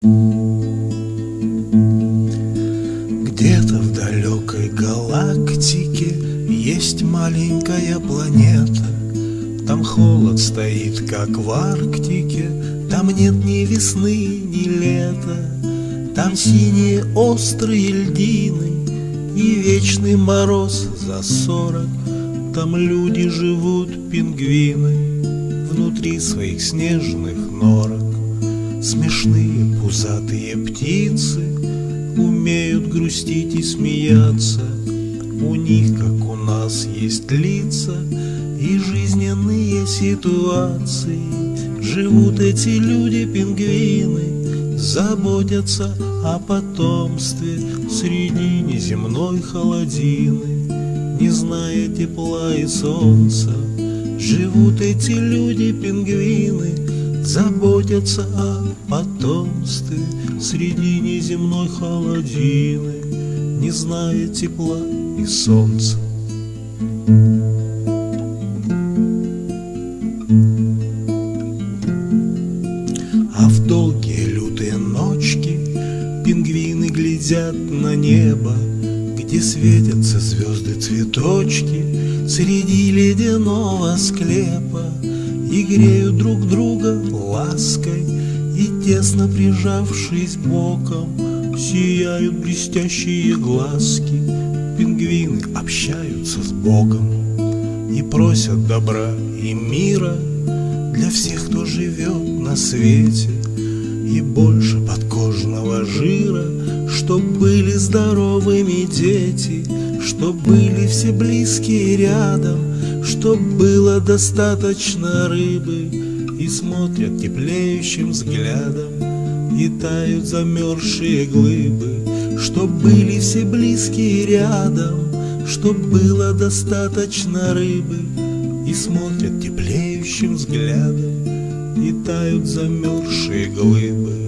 Где-то в далекой галактике Есть маленькая планета. Там холод стоит, как в Арктике. Там нет ни весны, ни лета. Там синие острые льдины И вечный мороз за сорок. Там люди живут, пингвины Внутри своих снежных норок Смешные пузатые птицы Умеют грустить и смеяться. У них, как у нас, есть лица И жизненные ситуации. Живут эти люди-пингвины Заботятся о потомстве Среди неземной холодины. Не зная тепла и солнца Живут эти люди-пингвины Заботятся о потомстве. Среди неземной холодины Не зная тепла и солнца. А в долгие лютые ночки Пингвины глядят на небо Где светятся звезды-цветочки Среди ледяного склепа И греют друг друга лаской И тесно прижавшись боком Сияют блестящие глазки. Пингвины общаются с Богом И просят добра и мира Для всех, кто живет на свете И больше подкожного жира Чтоб были здоровыми дети Чтоб были все близкие рядом Чтоб было достаточно рыбы И смотрят теплеющим взглядом И тают замерзшие глыбы Чтоб были все близкие рядом Чтоб было достаточно рыбы И смотрят теплеющим взглядом И тают замерзшие глыбы